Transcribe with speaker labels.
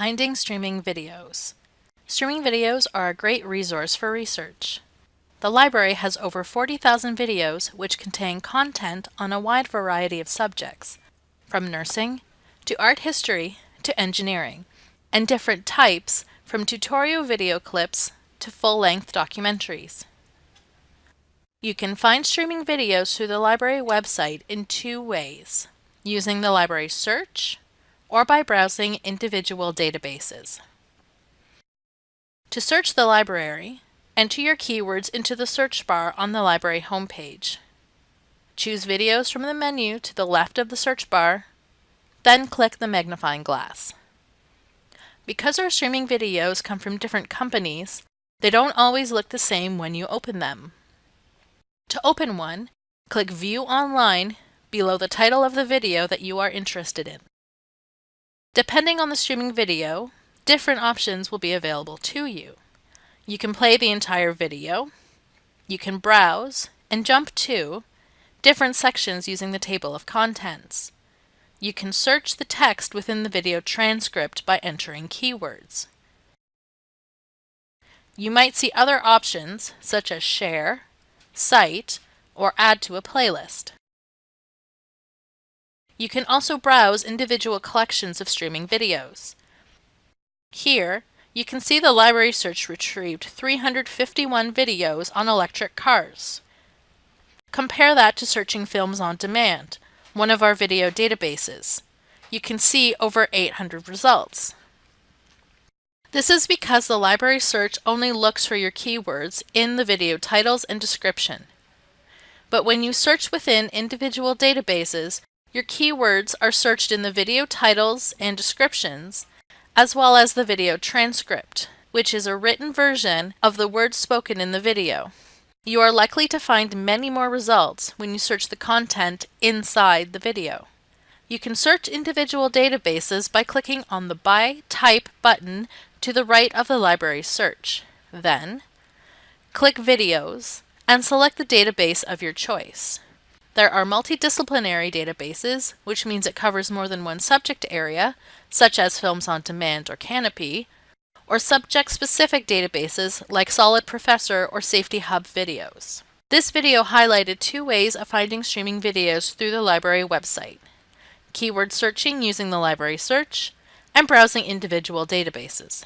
Speaker 1: Finding streaming videos. Streaming videos are a great resource for research. The library has over 40,000 videos which contain content on a wide variety of subjects, from nursing to art history to engineering, and different types from tutorial video clips to full-length documentaries. You can find streaming videos through the library website in two ways, using the library search or by browsing individual databases. To search the library, enter your keywords into the search bar on the library homepage. Choose videos from the menu to the left of the search bar, then click the magnifying glass. Because our streaming videos come from different companies, they don't always look the same when you open them. To open one, click View Online below the title of the video that you are interested in. Depending on the streaming video, different options will be available to you. You can play the entire video, you can browse and jump to different sections using the table of contents. You can search the text within the video transcript by entering keywords. You might see other options such as share, cite, or add to a playlist. You can also browse individual collections of streaming videos. Here, you can see the library search retrieved 351 videos on electric cars. Compare that to searching films on demand, one of our video databases. You can see over 800 results. This is because the library search only looks for your keywords in the video titles and description. But when you search within individual databases, your keywords are searched in the video titles and descriptions, as well as the video transcript, which is a written version of the words spoken in the video. You are likely to find many more results when you search the content inside the video. You can search individual databases by clicking on the By Type button to the right of the library search. Then, click Videos and select the database of your choice. There are multidisciplinary databases, which means it covers more than one subject area, such as Films on Demand or Kanopy, or subject-specific databases like Solid Professor or Safety Hub videos. This video highlighted two ways of finding streaming videos through the library website. Keyword searching using the library search, and browsing individual databases.